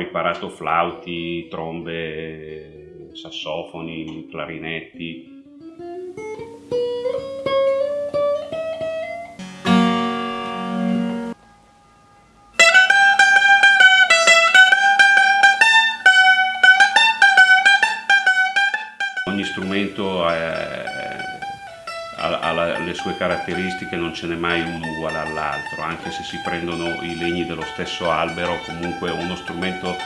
imparato flauti, trombe, sassofoni, clarinetti. Ogni strumento ha, le sue caratteristiche, non ce n'è mai uno uguale all'altro, anche se si prendono i legni dello stesso albero, comunque uno strumento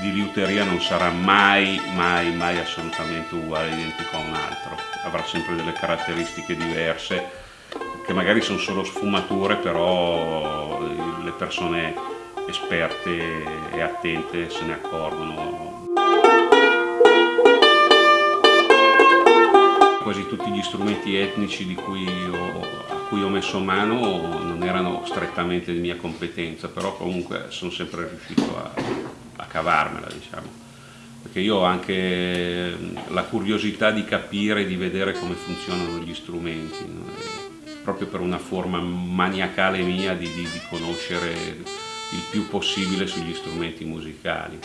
di liuteria non sarà mai, mai, mai assolutamente uguale, identico a un altro, avrà sempre delle caratteristiche diverse che magari sono solo sfumature, però le persone esperte e attente se ne accorgono gli strumenti etnici cui ho, a cui ho messo mano non erano strettamente di mia competenza, però comunque sono sempre riuscito a, a cavarmela, diciamo. Perché io ho anche la curiosità di capire, di vedere come funzionano gli strumenti, proprio per una forma maniacale mia di, di, di conoscere il più possibile sugli strumenti musicali.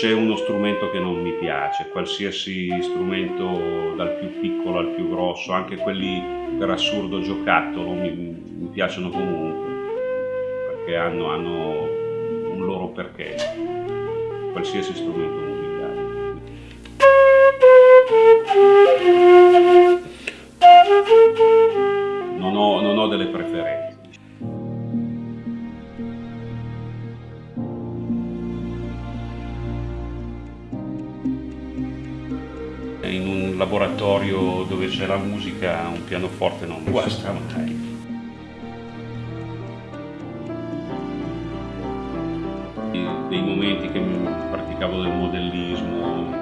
C'è uno strumento che non mi piace, qualsiasi strumento dal più piccolo al più grosso, anche quelli per assurdo giocattolo mi, mi piacciono comunque, perché hanno, hanno, un loro perché, qualsiasi strumento musicale. Non ho, non ho delle preferenze. In un laboratorio dove c'è la musica un pianoforte non guasta mai. Dei momenti che praticavo del modellismo,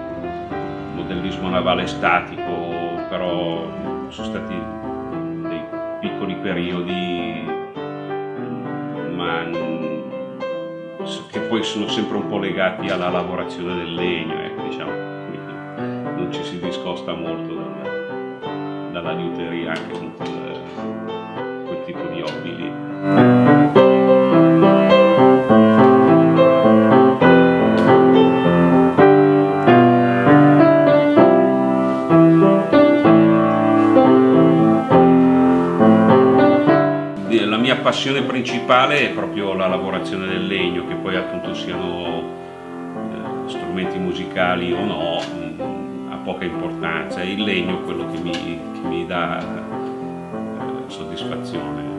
modellismo navale statico, però sono stati dei piccoli periodi, ma che poi sono sempre un po' legati alla lavorazione del legno, ecco, diciamo non ci si discosta molto dalla, dalla liuteria anche con quel, quel tipo di hobby lì. La mia passione principale è proprio la lavorazione del legno, che poi appunto siano eh, strumenti musicali o no, poca importanza, è il legno quello che mi, che mi dà eh, soddisfazione.